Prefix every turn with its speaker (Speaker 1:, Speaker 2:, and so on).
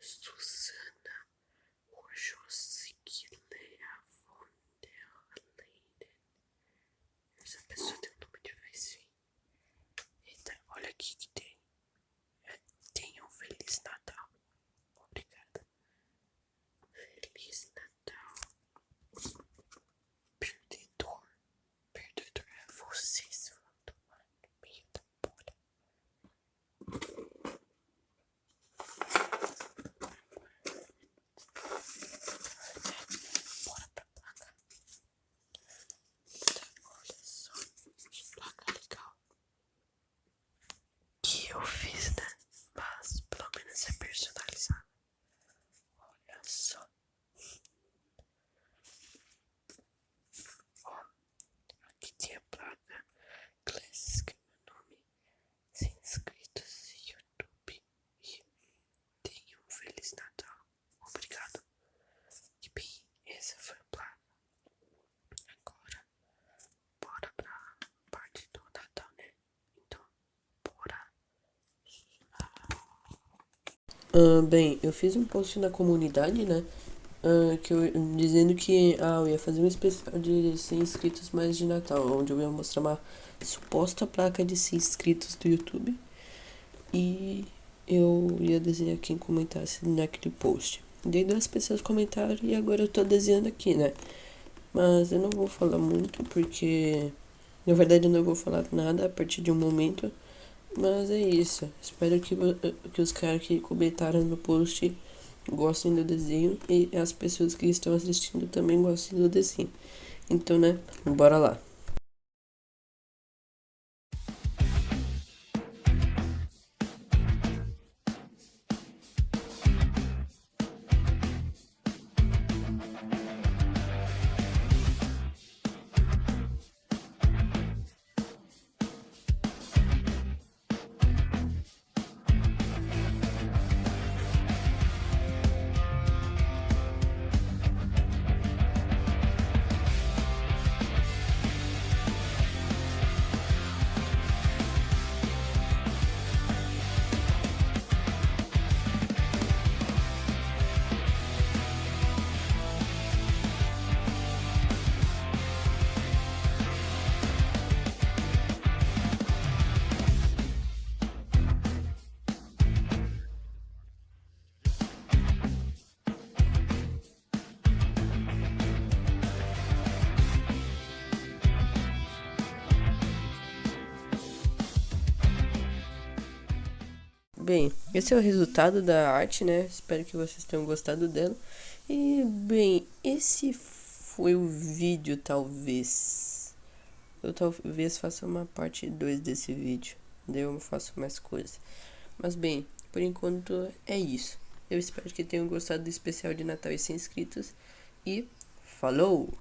Speaker 1: Susana Wojcicki-Lea von der Leyen. Essa pessoa tem um nome difícil. Eita, olha aqui que tem. É, tenha um Feliz Natal. Obrigada. Feliz Natal. Perdedor. Perdedor é você, seu tomar no meio da bolha. Bora pra placa. Tá, olha só. Que placa legal. Que eu fiz, né? Mas pelo menos é personalizado. Olha só. Ó, aqui tem a placa Classic, que é meu nome. 100 inscritos no YouTube. E tenha um Feliz Natal. Obrigado. E bem, essa foi a placa. Agora, bora pra parte do Natal, né? Então, bora. Ah, bem, eu fiz um post na comunidade, né? Ah, que eu, dizendo que ah, eu ia fazer um especial de 100 inscritos mais de Natal, onde eu ia mostrar uma suposta placa de 100 inscritos do YouTube. E eu ia desenhar quem comentasse naquele post. Daí duas pessoas comentaram e agora eu tô desenhando aqui, né? Mas eu não vou falar muito porque na verdade eu não vou falar nada a partir de um momento. Mas é isso. Espero que, que os caras que comentaram no post gostem do desenho e as pessoas que estão assistindo também gostem do desenho. Então, né? Bora lá. Bem, esse é o resultado da arte, né? Espero que vocês tenham gostado dela. E, bem, esse foi o vídeo, talvez. Eu talvez faça uma parte 2 desse vídeo. Daí eu faço mais coisas. Mas, bem, por enquanto é isso. Eu espero que tenham gostado do especial de Natal e 100 inscritos. E falou!